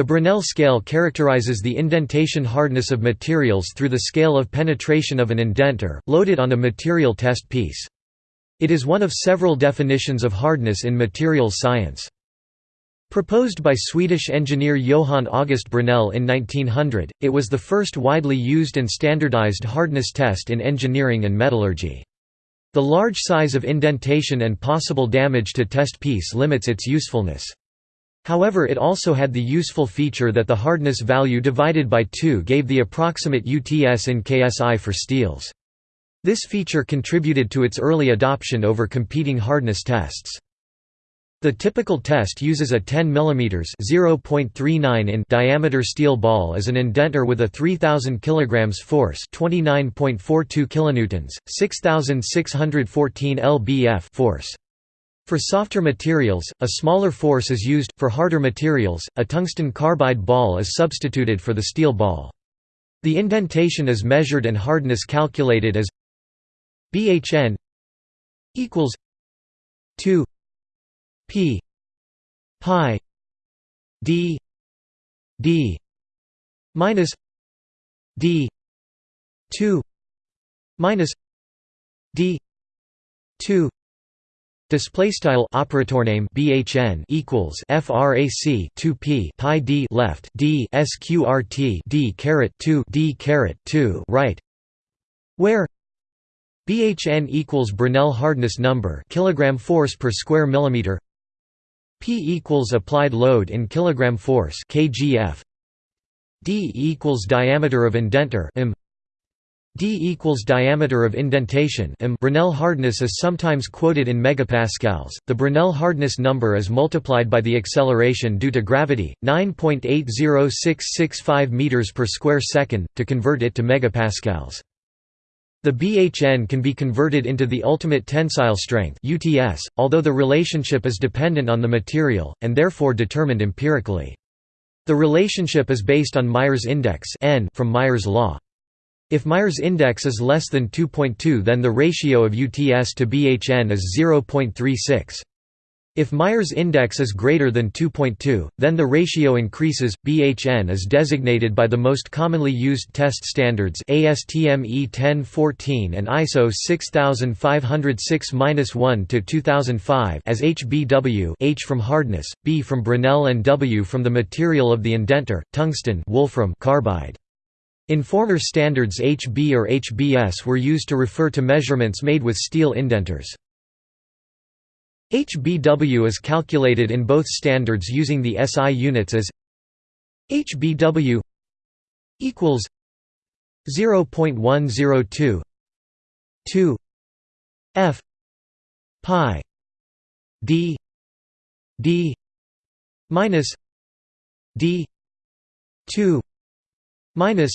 The Brinell scale characterizes the indentation hardness of materials through the scale of penetration of an indenter, loaded on a material test piece. It is one of several definitions of hardness in materials science. Proposed by Swedish engineer Johan August Brinell in 1900, it was the first widely used and standardized hardness test in engineering and metallurgy. The large size of indentation and possible damage to test piece limits its usefulness. However it also had the useful feature that the hardness value divided by 2 gave the approximate UTS in KSI for steels. This feature contributed to its early adoption over competing hardness tests. The typical test uses a 10 mm (0.39 in) diameter steel ball as an indenter with a 3000 kg force, 29.42 kilonewtons, 6614 lbf force. For softer materials, a smaller force is used. For harder materials, a tungsten carbide ball is substituted for the steel ball. The indentation is measured and hardness calculated as BHN equals 2 p pi d d minus d 2 minus d 2 Display style operator name BHN equals frac 2 p pi d left d sqrt d caret 2 d caret 2 right, where BHN equals Brinell hardness number kilogram force per square millimeter P equals applied load in kilogram force kgf. D equals diameter of indenter m. D equals diameter of indentation m. Brinell hardness is sometimes quoted in megapascals. The Brinell hardness number is multiplied by the acceleration due to gravity, 9.80665 meters per square second, to convert it to megapascals. The BHN can be converted into the ultimate tensile strength UTS, although the relationship is dependent on the material, and therefore determined empirically. The relationship is based on Meyer's index N from Meyer's law. If Meyer's index is less than 2.2 then the ratio of UTS to BHN is 0.36. If Meyer's index is greater than 2.2, then the ratio increases. BHN is designated by the most commonly used test standards ASTM E1014 and ISO 6506-1 to 2005 as HBW, H from hardness, B from Brinell and W from the material of the indenter, tungsten, wolfram carbide. In former standards HB or HBS were used to refer to measurements made with steel indenters. HBW is calculated in both standards using the SI units as HBW equals 0.102 2 F pi D D minus D 2 minus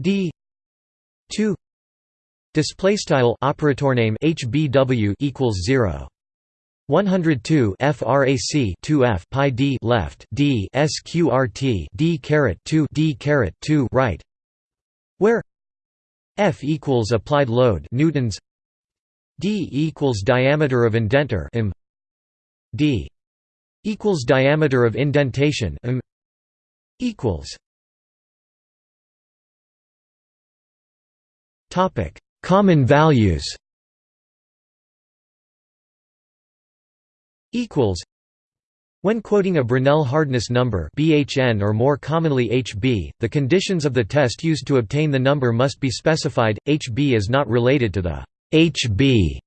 D. 2 display style operator name HBW equals 0 102 frac 2f pi d left d sqrt d caret 2 d caret 2 right. Where f equals applied load newtons. D equals diameter of indenter m. D equals diameter of indentation m. Equals common values equals when quoting a Brinell hardness number BHN or more commonly HB, the conditions of the test used to obtain the number must be specified. HB is not related to the HB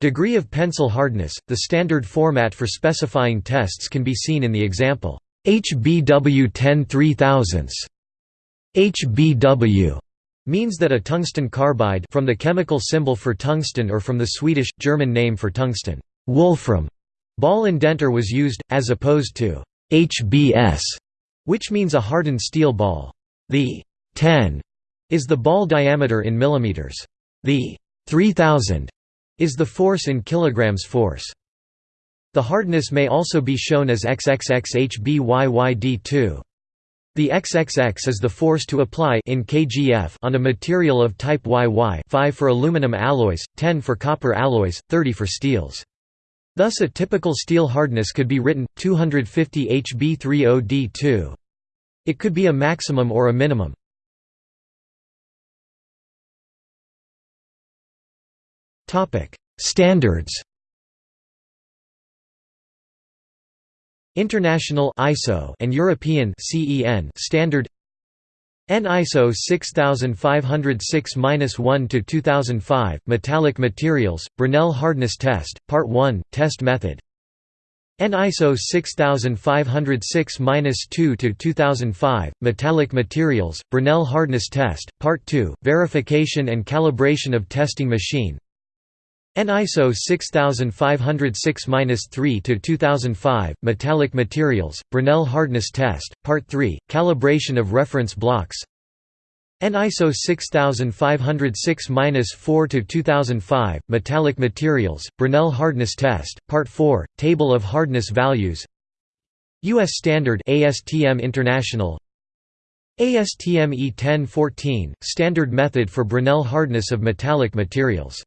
degree of pencil hardness. The standard format for specifying tests can be seen in the example HBW 10 3000 HBW means that a tungsten carbide from the chemical symbol for tungsten or from the Swedish German name for tungsten wolfram Ball indenter was used, as opposed to HBS, which means a hardened steel ball. The 10 is the ball diameter in millimeters. The 3000 is the force in kilograms force. The hardness may also be shown as XXXHBYYD2. The XXX is the force to apply in kgf on a material of type YY 5 for aluminum alloys, 10 for copper alloys, 30 for steels. Thus a typical steel hardness could be written, 250 HB30D2. It could be a maximum or a minimum. Standards International ISO and European CEN standard. EN ISO 6506-1 to 2005 Metallic Materials Brinell Hardness Test Part 1 Test Method. EN ISO 6506-2 to 2005 Metallic Materials Brinell Hardness Test Part 2 Verification and calibration of testing machine EN ISO 6506-3 to 2005 Metallic Materials Brinell Hardness Test Part 3 Calibration of reference blocks. EN ISO 6506-4 to 2005 Metallic Materials Brinell Hardness Test Part 4 Table of hardness values. US Standard ASTM International. ASTM E1014 Standard method for Brinell hardness of metallic materials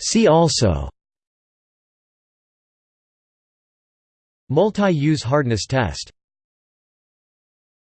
See also. Multi-use hardness test